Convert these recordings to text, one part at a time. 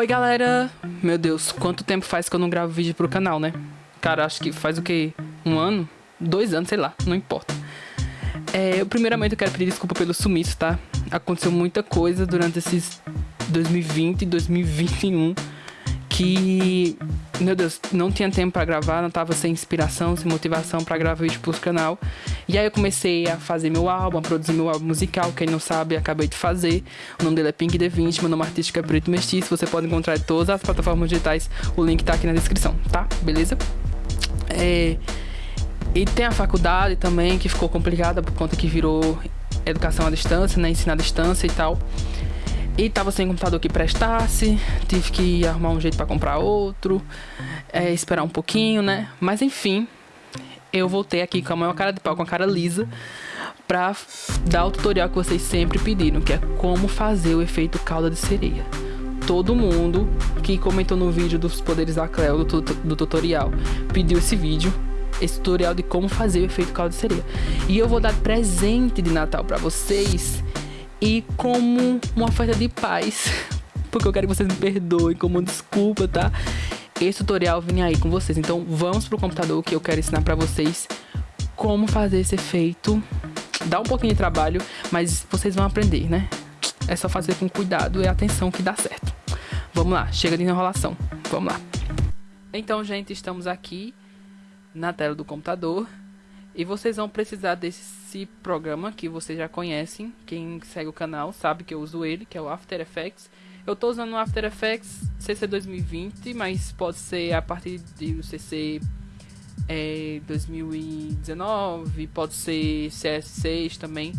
Oi, galera! Meu Deus, quanto tempo faz que eu não gravo vídeo pro canal, né? Cara, acho que faz o que? Um ano? Dois anos, sei lá, não importa. É, eu, primeiramente, eu quero pedir desculpa pelo sumiço, tá? Aconteceu muita coisa durante esses 2020 e 2021 que, meu Deus, não tinha tempo para gravar, não tava sem inspiração, sem motivação para gravar vídeo pro canal. E aí eu comecei a fazer meu álbum, a produzir meu álbum musical, quem não sabe, acabei de fazer. O nome dele é Pink D20, meu nome artístico é Preto Mestiço, você pode encontrar em todas as plataformas digitais, o link tá aqui na descrição, tá? Beleza? É... E tem a faculdade também, que ficou complicada por conta que virou educação à distância, né? Ensino à distância e tal. E tava sem computador que prestasse, tive que arrumar um jeito para comprar outro, é, esperar um pouquinho, né? Mas enfim, eu voltei aqui com a maior cara de pau, com a cara lisa, pra dar o tutorial que vocês sempre pediram, que é como fazer o efeito calda de sereia. Todo mundo que comentou no vídeo dos poderes da Cleo, do, do tutorial, pediu esse vídeo, esse tutorial de como fazer o efeito calda de sereia. E eu vou dar presente de Natal para vocês e como uma oferta de paz, porque eu quero que vocês me perdoem como desculpa, tá? Esse tutorial vem aí com vocês. Então vamos pro computador que eu quero ensinar para vocês como fazer esse efeito. Dá um pouquinho de trabalho, mas vocês vão aprender, né? É só fazer com cuidado e atenção que dá certo. Vamos lá, chega de enrolação. Vamos lá. Então, gente, estamos aqui na tela do computador. E vocês vão precisar desse programa que vocês já conhecem. Quem segue o canal sabe que eu uso ele, que é o After Effects. Eu estou usando o After Effects CC 2020, mas pode ser a partir do CC é, 2019, pode ser CS6 também.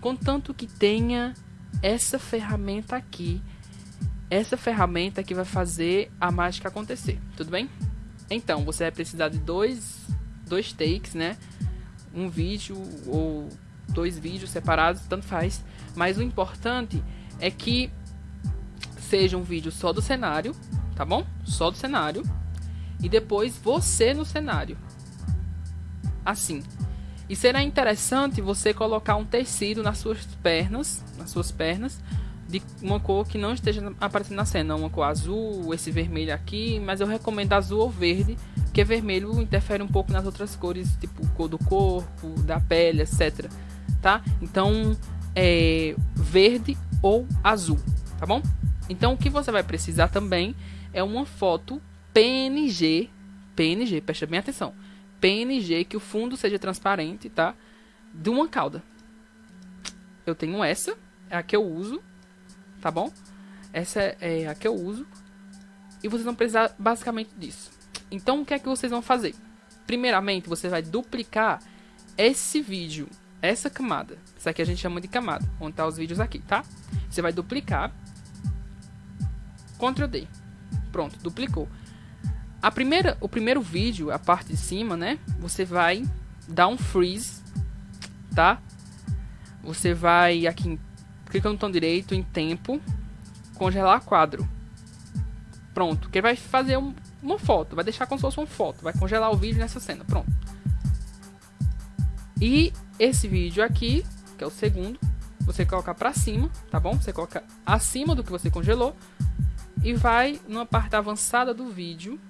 Contanto que tenha essa ferramenta aqui. Essa ferramenta que vai fazer a mágica acontecer, tudo bem? Então, você vai precisar de dois, dois takes, né? Um vídeo ou dois vídeos separados, tanto faz. Mas o importante é que seja um vídeo só do cenário, tá bom? Só do cenário. E depois você no cenário. Assim. E será interessante você colocar um tecido nas suas pernas, nas suas pernas, de uma cor que não esteja aparecendo na cena, uma cor azul, esse vermelho aqui, mas eu recomendo azul ou verde, porque vermelho interfere um pouco nas outras cores, tipo cor do corpo, da pele, etc. Tá? Então, é verde ou azul, tá bom? Então, o que você vai precisar também é uma foto PNG, PNG, presta bem atenção, PNG que o fundo seja transparente, tá? De uma cauda. Eu tenho essa, é a que eu uso, tá bom? Essa é, é a que eu uso. E vocês vão precisar basicamente disso. Então, o que é que vocês vão fazer? Primeiramente, você vai duplicar esse vídeo, essa camada. Isso aqui a gente chama de camada, onde tá os vídeos aqui, tá? Você vai duplicar. Ctrl D. Pronto, duplicou. A primeira, o primeiro vídeo, a parte de cima, né? Você vai dar um freeze, tá? Você vai aqui clica no botão direito em tempo, congelar quadro. Pronto, que vai fazer um, uma foto, vai deixar como se fosse uma foto, vai congelar o vídeo nessa cena, pronto. E esse vídeo aqui, que é o segundo, você coloca para cima, tá bom? Você coloca acima do que você congelou e vai numa parte avançada do vídeo.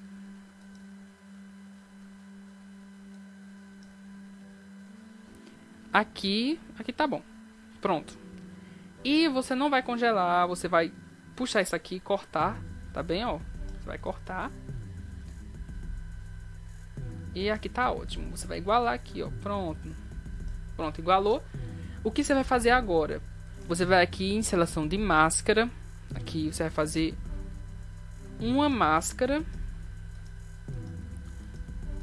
Aqui, aqui tá bom. Pronto. E você não vai congelar, você vai puxar isso aqui e cortar, tá bem, ó? Você vai cortar. E aqui tá ótimo. Você vai igualar aqui, ó. Pronto. Pronto, igualou. O que você vai fazer agora? Você vai aqui em seleção de máscara. Aqui você vai fazer uma máscara.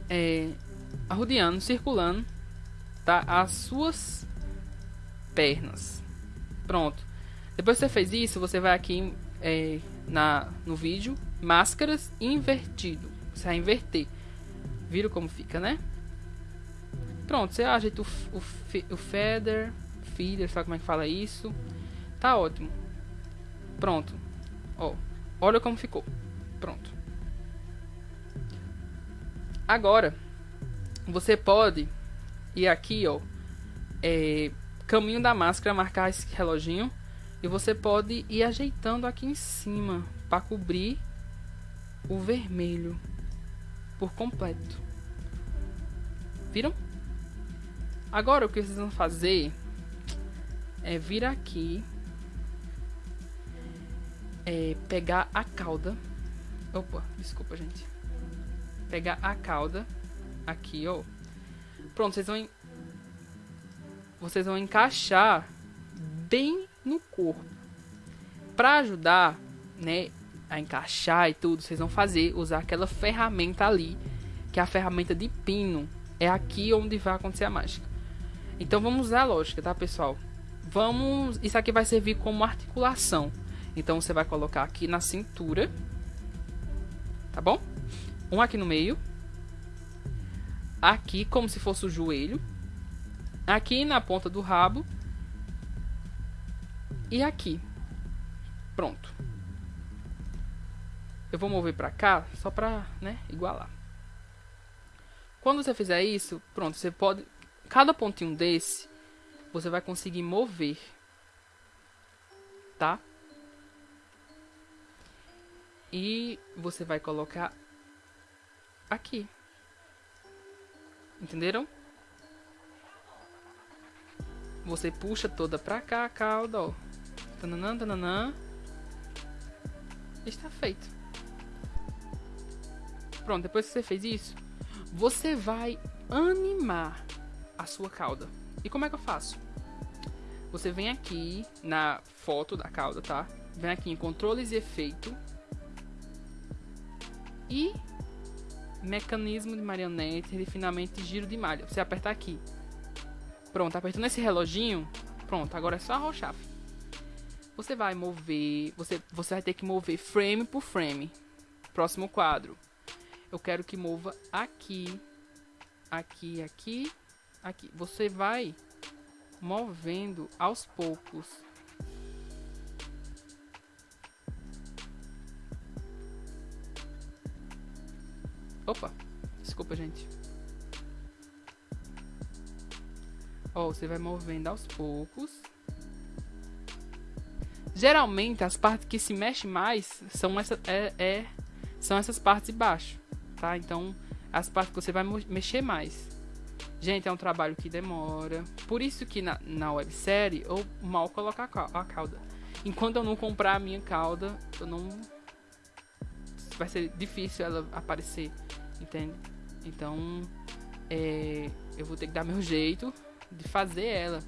É, arrodeando, circulando, tá? As suas pernas. Pronto. Depois que você fez isso, você vai aqui é, na, no vídeo, máscaras invertido. Você vai inverter. Viram como fica, né? Pronto, você ajeita o, o, o feather, feeder, sabe como é que fala isso? Tá ótimo. Pronto. Ó, olha como ficou. Pronto. Agora, você pode ir aqui, ó, é, caminho da máscara, marcar esse reloginho. E você pode ir ajeitando aqui em cima. para cobrir o vermelho por completo. Viram? Agora o que vocês vão fazer é vir aqui, é pegar a cauda. Opa, desculpa, gente. Pegar a cauda aqui, ó. Pronto, vocês vão vocês vão encaixar bem no corpo. Para ajudar, né, a encaixar e tudo, vocês vão fazer usar aquela ferramenta ali, que é a ferramenta de pino. É aqui onde vai acontecer a mágica. Então vamos usar a lógica, tá, pessoal? Vamos, isso aqui vai servir como articulação. Então você vai colocar aqui na cintura, tá bom? Um aqui no meio, aqui como se fosse o joelho, aqui na ponta do rabo e aqui. Pronto. Eu vou mover para cá só para, né, igualar. Quando você fizer isso, pronto, você pode cada pontinho desse você vai conseguir mover. Tá? E você vai colocar aqui. Entenderam? Você puxa toda pra cá a cauda, ó. Tananã, tananã. Está feito. Pronto, depois que você fez isso, você vai animar a sua cauda. E como é que eu faço? Você vem aqui na foto da cauda, tá? Vem aqui em controles e efeito. E mecanismo de marionete, refinamento e giro de malha. Você aperta aqui. Pronto, apertando esse reloginho. Pronto, agora é só arrochar. Você vai mover, você, você vai ter que mover frame por frame. Próximo quadro. Eu quero que mova aqui, aqui, aqui aqui. Você vai movendo aos poucos. Opa, desculpa, gente. Ó, você vai movendo aos poucos. Geralmente, as partes que se mexem mais são, essa, é, é, são essas partes de baixo, tá? Então, as partes que você vai mexer mais. Gente, é um trabalho que demora. Por isso que na, na websérie eu mal colocar a cauda. Enquanto eu não comprar a minha cauda, eu não. Vai ser difícil ela aparecer, entende? Então, é, eu vou ter que dar meu jeito de fazer ela,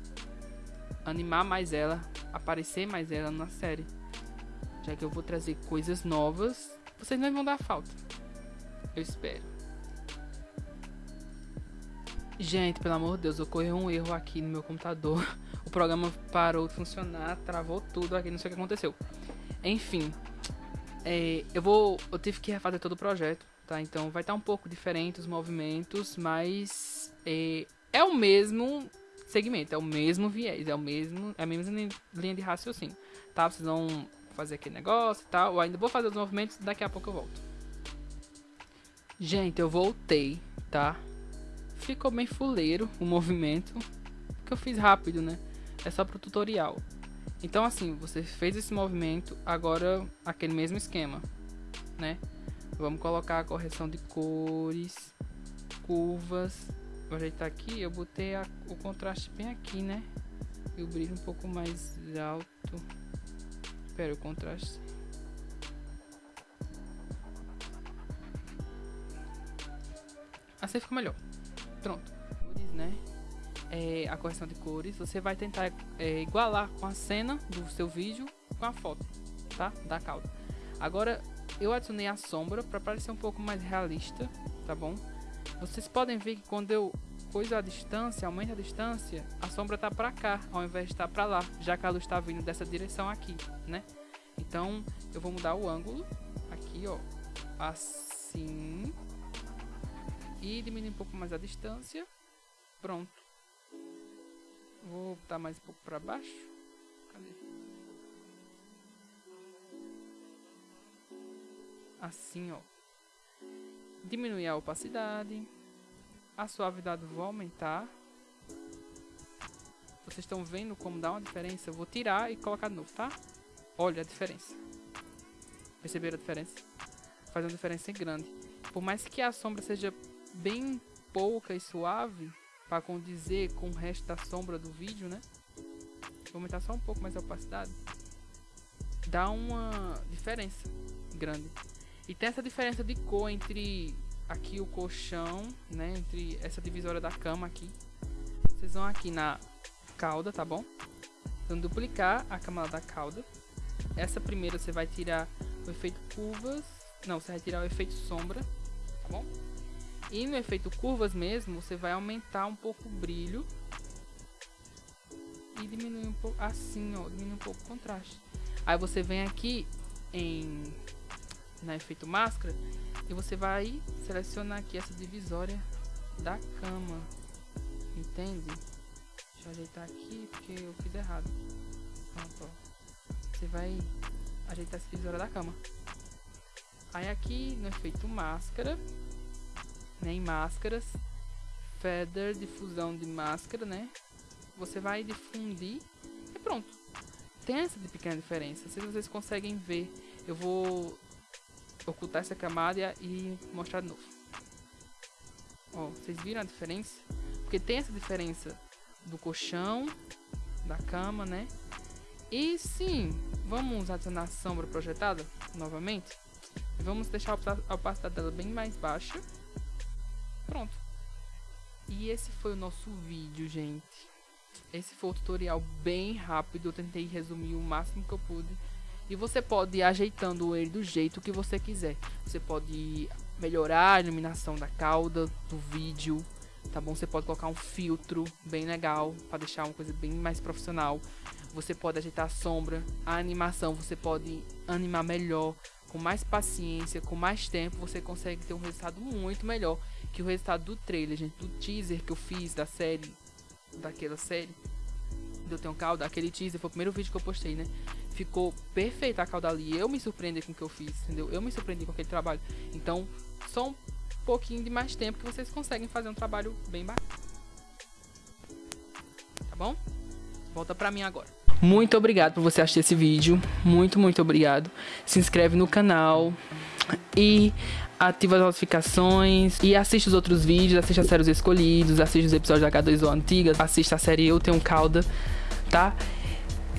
animar mais ela, aparecer mais ela na série. Já que eu vou trazer coisas novas, vocês não vão dar falta. Eu espero. Gente, pelo amor de Deus, ocorreu um erro aqui no meu computador. O programa parou de funcionar, travou tudo aqui, não sei o que aconteceu. Enfim, é, eu vou, eu tive que refazer todo o projeto, tá? Então vai estar tá um pouco diferente os movimentos, mas é, é o mesmo segmento, é o mesmo viés, é o mesmo, é a mesma linha de raciocínio, tá? Vocês vão fazer aquele negócio e tal. Eu ainda vou fazer os movimentos, daqui a pouco eu volto. Gente, eu voltei, tá? ficou bem fuleiro o movimento, que eu fiz rápido, né? É só pro tutorial. Então assim, você fez esse movimento, agora aquele mesmo esquema, né? Vamos colocar a correção de cores, curvas. Vou ajeitar aqui, eu botei a, o contraste bem aqui, né? E o brilho um pouco mais alto. Espera o contraste. Assim fica melhor. Pronto. Cores, né? É, a correção de cores. Você vai tentar é, igualar com a cena do seu vídeo com a foto, tá? Da cauda. Agora, eu adicionei a sombra para parecer um pouco mais realista, tá bom? Vocês podem ver que quando eu coisa a distância, aumenta a distância, a sombra tá para cá, ao invés de estar tá para lá, já que a luz está vindo dessa direção aqui, né? Então, eu vou mudar o ângulo aqui, ó, assim, e diminuir um pouco mais a distância. Pronto. Vou botar mais um pouco para baixo. Cadê? Assim, ó. Diminuir a opacidade. A suavidade vou aumentar. Vocês estão vendo como dá uma diferença? Eu vou tirar e colocar de novo, tá? Olha a diferença. Perceberam a diferença? Faz uma diferença grande. Por mais que a sombra seja bem pouca e suave, para condizer com o resto da sombra do vídeo, né? Vou aumentar só um pouco mais a opacidade. Dá uma diferença grande. E tem essa diferença de cor entre aqui o colchão, né? Entre essa divisória da cama aqui. Vocês vão aqui na cauda, tá bom? Então duplicar a camada da cauda. Essa primeira você vai tirar o efeito curvas. Não, você vai tirar o efeito sombra, tá bom? E no efeito curvas mesmo, você vai aumentar um pouco o brilho. E diminuir um pouco, assim ó, diminuir um pouco o contraste. Aí você vem aqui em, na efeito máscara, e você vai selecionar aqui essa divisória da cama. Entende? Deixa eu ajeitar aqui, porque eu fiz errado. Pronto, ó. Você vai ajeitar essa divisória da cama. Aí aqui no efeito máscara, né, em máscaras, feather, difusão de máscara, né? Você vai difundir e pronto. Tem essa de pequena diferença. Se vocês conseguem ver, eu vou ocultar essa camada e mostrar de novo. Ó, vocês viram a diferença? Porque tem essa diferença do colchão, da cama, né? E sim, vamos adicionar sombra projetada novamente. Vamos deixar a opacidade dela bem mais baixa. Pronto. E esse foi o nosso vídeo, gente. Esse foi o tutorial bem rápido, eu tentei resumir o máximo que eu pude. E você pode ir ajeitando ele do jeito que você quiser. Você pode melhorar a iluminação da cauda, do vídeo, tá bom? Você pode colocar um filtro bem legal para deixar uma coisa bem mais profissional. Você pode ajeitar a sombra, a animação, você pode animar melhor, com mais paciência, com mais tempo, você consegue ter um resultado muito melhor que o resultado do trailer, gente, do teaser que eu fiz da série, daquela série, do Tenho Calda, aquele teaser, foi o primeiro vídeo que eu postei, né? Ficou perfeita a cauda ali, eu me surpreendi com o que eu fiz, entendeu? Eu me surpreendi com aquele trabalho. Então, só um pouquinho de mais tempo que vocês conseguem fazer um trabalho bem bacana. Tá bom? Volta pra mim agora. Muito obrigado por você assistir esse vídeo. Muito, muito obrigado. Se inscreve no canal e ativa as notificações e assiste os outros vídeos, assiste a série Os Escolhidos, assiste os episódios da H2O antigas, assiste a série Eu Tenho Calda, tá?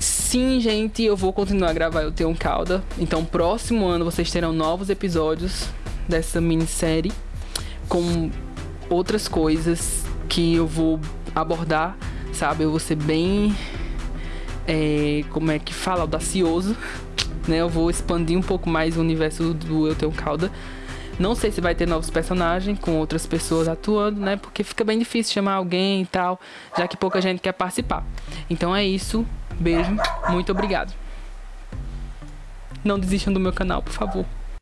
Sim, gente, eu vou continuar a gravar Eu Tenho Calda. Então, próximo ano vocês terão novos episódios dessa minissérie com outras coisas que eu vou abordar, sabe? Eu vou ser bem é, como é que fala, audacioso, né? Eu vou expandir um pouco mais o universo do Eu Tenho Calda. Não sei se vai ter novos personagens com outras pessoas atuando, né? Porque fica bem difícil chamar alguém e tal, já que pouca gente quer participar. Então é isso. Beijo. Muito obrigado. Não desistam do meu canal, por favor.